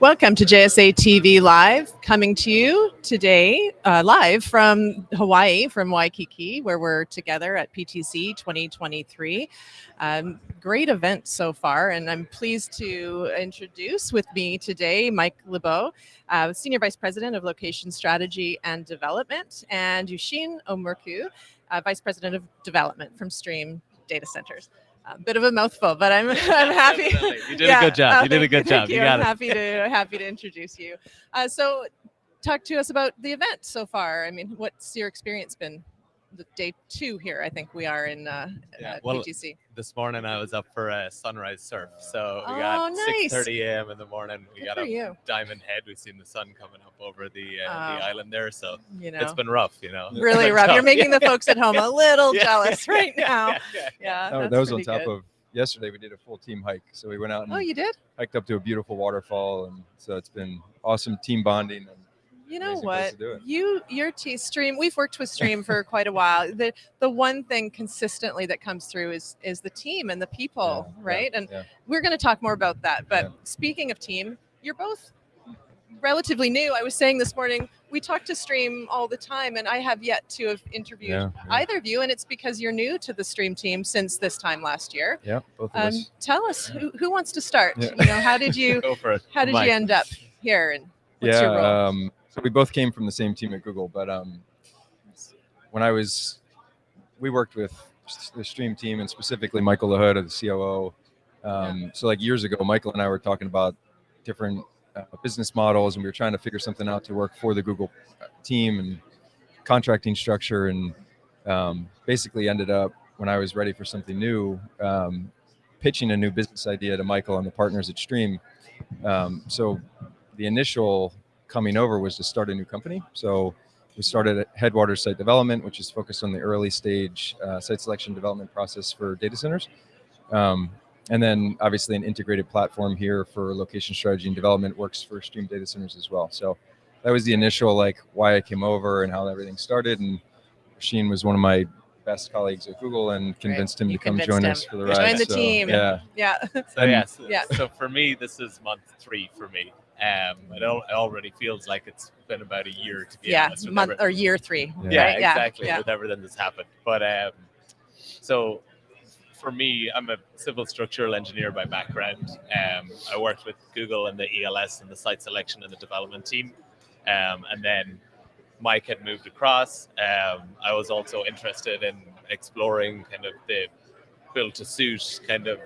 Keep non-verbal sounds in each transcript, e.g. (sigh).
Welcome to JSA TV Live, coming to you today uh, live from Hawaii, from Waikiki, where we're together at PTC 2023. Um, great event so far, and I'm pleased to introduce with me today Mike LeBeau, uh, Senior Vice President of Location Strategy and Development, and Yushin Omurku, uh, Vice President of Development from Stream Data Centers a bit of a mouthful, but I'm (laughs) I'm happy. (laughs) you did yeah. a good job. you did a good job. You, you got I'm it. happy to happy to introduce you. Uh, so, talk to us about the event so far. I mean, what's your experience been? The day two here. I think we are in uh, yeah, uh, well, PTC. This morning I was up for a sunrise surf, so we oh, got nice. 6:30 a.m. in the morning. We Good got up you. Diamond Head. We've seen the sun coming up over the uh, uh, the island there, so you know, it's been rough. You know, really (laughs) rough. Tough. You're making yeah. the folks at home a (laughs) little yeah. jealous (laughs) right now. Yeah, oh, that was on top good. of yesterday. We did a full team hike, so we went out. And oh, you did? Hiked up to a beautiful waterfall, and so it's been awesome team bonding and you know what? you your T stream we've worked with stream for quite a while. The the one thing consistently that comes through is is the team and the people yeah, right? Yeah, and yeah. we're going to talk more about that but speaking of team you're both relatively new. I was saying this morning we talk to stream all the time and i have yet to have interviewed either of you and it's because you're new to the stream team since this time last year. Yeah both of um, us. tell us who, who wants to start? You know how did (laughs) you how did Mike. you end up here and what's yeah um, so we both came from the same team at Google, but um, when I was, we worked with the Stream team and specifically Michael Lahoud, the COO. Um, so like years ago, Michael and I were talking about different uh, business models, and we were trying to figure something out to work for the Google uh, team and contracting structure, and um, basically ended up when I was ready for something new, um, pitching a new business idea to Michael and the partners at Stream. Um, so the initial coming over was to start a new company. So we started at Headwaters Site Development, which is focused on the early stage uh, site selection development process for data centers. Um, and then obviously an integrated platform here for location strategy and development works for Stream Data Centers as well. So that was the initial like why I came over and how everything started. And Sheen was one of my best colleagues at Google and convinced right. him you to come join him. us for the ride. Join the so, team. Yeah. Yeah. So yes. (laughs) Yeah. So for me, this is month three for me. Um, it, al- it already feels like it's been about a year to be yeah, honest. month or year three. Yeah, yeah right? exactly. Yeah. With everything that's happened, but um, so for me, I'm a civil structural engineer by background. Um, I worked with Google and the ELS and the site selection and the development team, um, and then Mike had moved across. Um, I was also interested in exploring kind of the build to suit kind of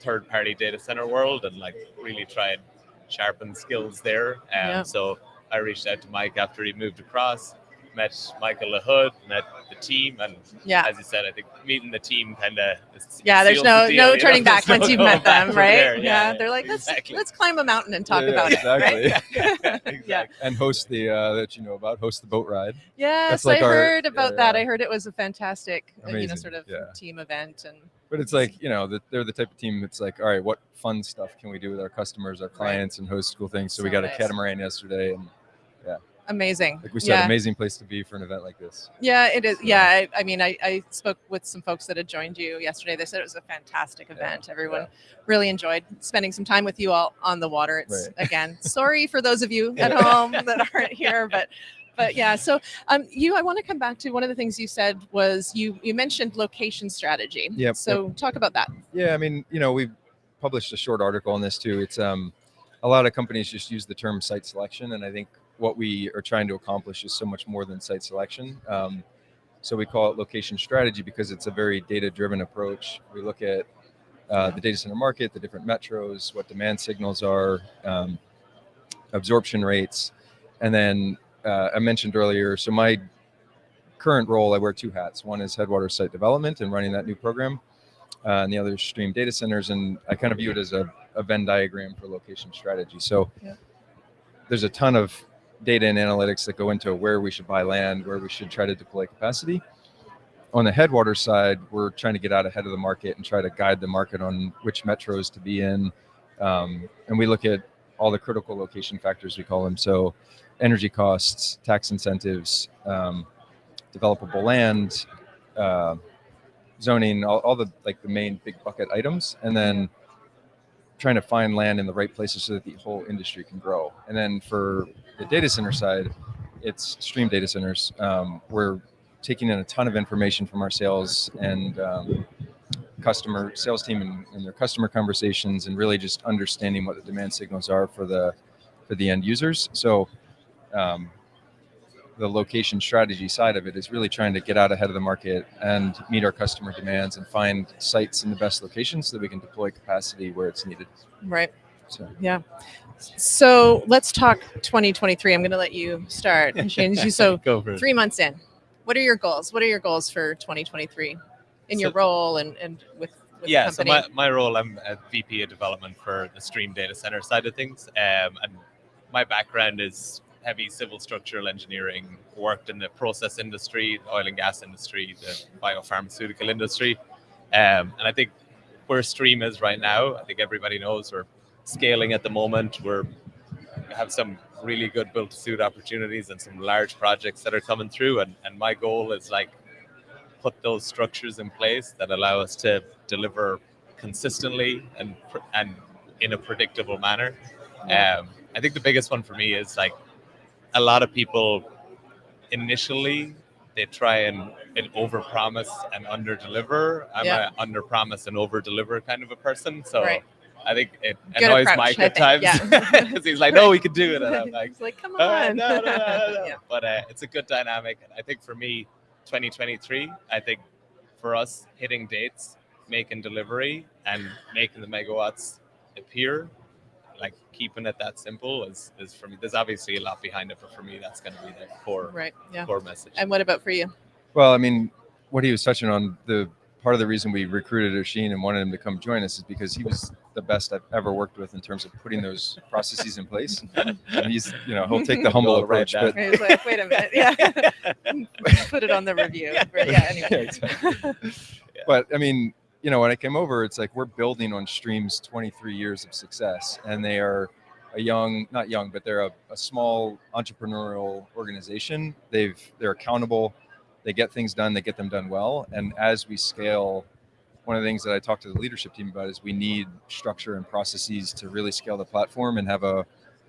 third party data center world and like really try and sharpen skills there. Um, yeah. So I reached out to Mike after he moved across, met Michael Lahoud, met the team, and yeah. as you said, I think meeting the team kind of yeah. There's no the deal, no turning know? back (laughs) once you've met them, right? Yeah, yeah, they're like let's exactly. let's climb a mountain and talk yeah, about exactly. (laughs) it. Right? (laughs) exactly. Yeah, and host the uh, that you know about host the boat ride. Yes, like I our, heard about that. I heard it was a fantastic Amazing. you know sort of team event and but it's like you know the, they're the type of team that's like all right what fun stuff can we do with our customers our clients right. and host cool things so, so we got nice. a catamaran yesterday and yeah amazing like we said yeah. amazing place to be for an event like this yeah it is so, yeah I, I, mean I, I spoke with some folks that had joined you yesterday they said it was a fantastic event yeah, everyone yeah. really enjoyed spending some time with you all on the water it's right. again sorry for those of you (laughs) at home that aren't here but but yeah, so um, you, I want to come back to one of the things you said was you you mentioned location strategy. Yeah. So yep. talk about that. Yeah, I mean, you know, we've published a short article on this too. It's um, a lot of companies just use the term site selection, and I think what we are trying to accomplish is so much more than site selection. Um, so we call it location strategy because it's a very data-driven approach. We look at uh, the data center market, the different metros, what demand signals are, um, absorption rates, and then uh, I mentioned earlier, so my current role, I wear two hats. One is Headwater Site Development and running that new program, uh, and the other is Stream Data Centers. And I kind of view it as a, a Venn diagram for location strategy. So yeah. there's a ton of data and analytics that go into where we should buy land, where we should try to deploy capacity. On the Headwater side, we're trying to get out ahead of the market and try to guide the market on which metros to be in. Um, and we look at all the critical location factors, we call them. So energy costs, tax incentives, um, developable land, uh, zoning, all, all, the like the main big bucket items, and then trying to find land in the right places so that the whole industry can grow. And then for the data center side, it's stream data centers. Um, we're taking in a ton of information from our sales and um, customer sales team and, and, their customer conversations, and really just understanding what the demand signals are for the for the end users. So. Um, the location strategy side of it is really trying to get out ahead of the market and meet our customer demands and find sites in the best locations so that we can deploy capacity where it's needed. Right. So yeah. So let's talk 2023. I'm going to let you start. so (laughs) three months in, what are your goals? What are your goals for 2023 in so, your role and, and with, with yeah, so my, my role, I'm a VP of development for the Stream data center side of things. Um, and my background is heavy civil structural engineering, worked in the process industry, the oil and gas industry, the biopharmaceutical industry. Um, and I think where Stream is right now, I think everybody knows we're scaling at the moment. We're we have some really good built to suit opportunities and some large projects that are coming through. And, and my goal is like put those structures in place that allow us to deliver consistently and and in a predictable manner. Um, I think the biggest one for me is like a lot of people initially they try and, and over promise and under deliver. I'm yeah. a under promise and over deliver kind of a person. So right. I think it Good annoys approach, Mike at times because yeah. (laughs) he's like, "No, we can do it," and I'm like, like "Come on!" no, no, no, no. (laughs) yeah. But uh, it's a good dynamic. I think for me, 2023, I think for us hitting dates, making delivery, and making the megawatts appear like keeping it that simple is is for me. There's obviously a lot behind it, but for me, that's going to be the core right, yeah. core message. And what about for you? Well, I mean, what he was touching on the part of the reason we recruited Oshin and wanted him to come join us is because he was the best I've ever worked with in terms of putting those (laughs) processes in place. And he's, you know, he'll take the (laughs) humble approach. But he's like, wait a minute, yeah, (laughs) put it on the review. Yeah, anyway. Yeah, exactly. yeah. But I mean, you know, when I came over, it's like we're building on Stream's 23 years of success, and they are a young, not young, but they're a, a small entrepreneurial organization. They've they're accountable, they get things done, they get them done well, and as we scale. One of the things that I talked to the leadership team about is we need structure and processes to really scale the platform and have a,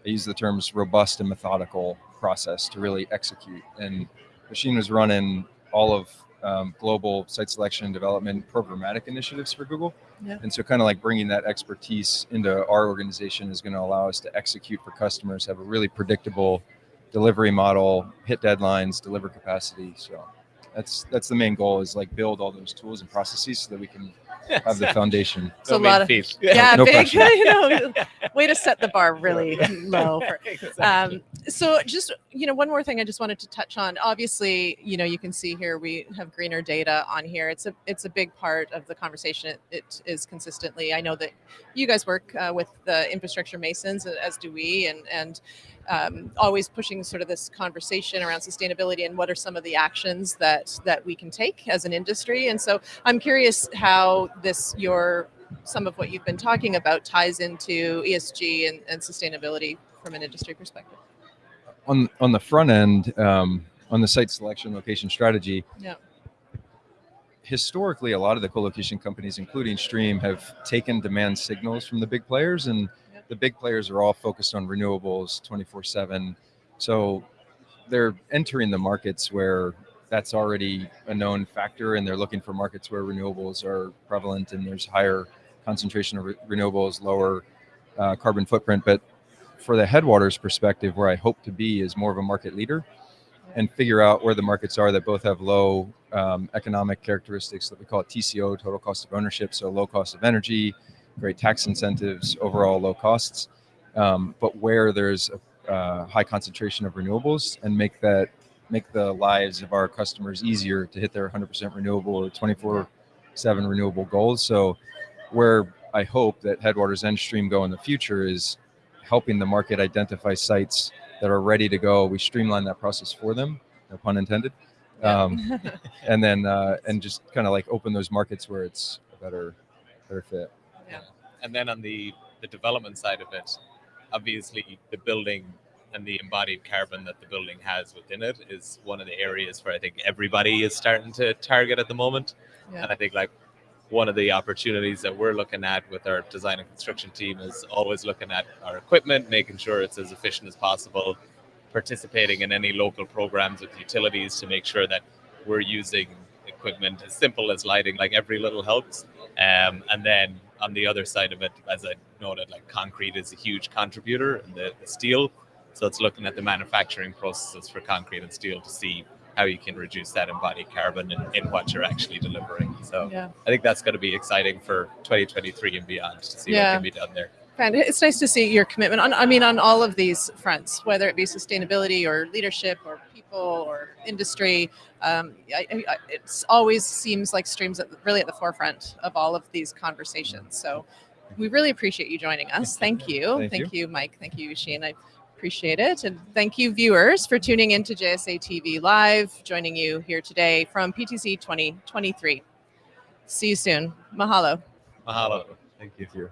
I use the terms robust and methodical process to really execute. And Machine was running all of um, global site selection and development programmatic initiatives for Google. Yeah. And so kind of like bringing that expertise into our organization is going to allow us to execute for customers, have a really predictable delivery model, hit deadlines, deliver capacity. So that's that's the main goal is like build all those tools and processes so that we can have the foundation. So a lot of (laughs) yeah, no big, (laughs) you know, way to set the bar really (laughs) low. For, um, so just you know, one more thing I just wanted to touch on. Obviously, you know, you can see here we have greener data on here. It's a it's a big part of the conversation. It, it is consistently. I know that you guys work uh, with the infrastructure masons, as do we, and and um, always pushing sort of this conversation around sustainability and what are some of the actions that that we can take as an industry. And so I'm curious how this your some of what you've been talking about ties into ESG and, and sustainability from an industry perspective. On on the front end, um, on the site selection location strategy. Yeah historically, a lot of the co-location companies, including Stream, have taken demand signals from the big players and the big players are all focused on renewables 24 7 so they're entering the markets where that's already a known factor and they're looking for markets where renewables are prevalent and there's higher concentration of re- renewables lower uh, carbon footprint. But for the headwaters perspective where i hope to be is more of a market leader and figure out where the markets are that both have low um, economic characteristics that we call tco total cost of ownership so low cost of energy great tax incentives, overall low costs, um, but where there's a uh, high concentration of renewables and make that make the lives of our customers easier to hit their 100% renewable or 24/7 renewable goals. So, where I hope that Headwaters and Stream go in the future is helping the market identify sites that are ready to go. We streamline that process for them, no pun intended. Um, (laughs) and then uh, and just kind of like open those markets where it's a better better fit. Yeah. And then on the the development side of it, obviously the building and the embodied carbon that the building has within it is one of the areas where I think everybody is starting to target at the moment. Yeah. And I think like one of the opportunities that we're looking at with our design and construction team is always looking at our equipment, making sure it's as efficient as possible, participating in any local programs with utilities to make sure that we're using equipment as simple as lighting, like every little helps. Um, and then on the other side of it, as I noted, like concrete is a huge contributor and the, the steel. So it's looking at the manufacturing processes for concrete and steel to see how you can reduce that embodied carbon in, in what you're actually delivering. So Yeah. I think that's going to be exciting for 2023 and beyond to see Yeah. what can be done there. And it's nice to see your commitment on, I mean, on all of these fronts, whether it be sustainability or leadership or people or industry. Um, I, I, I- always seems like streams at, really at the forefront of all of these conversations. So we really appreciate you joining us. Thank you. Thank you. Mike. Thank you, Shane. I appreciate it. And thank you, viewers, for tuning in to JSA TV Live, joining you here today from PTC 2023. See you soon. Mahalo. Mahalo. Thank you.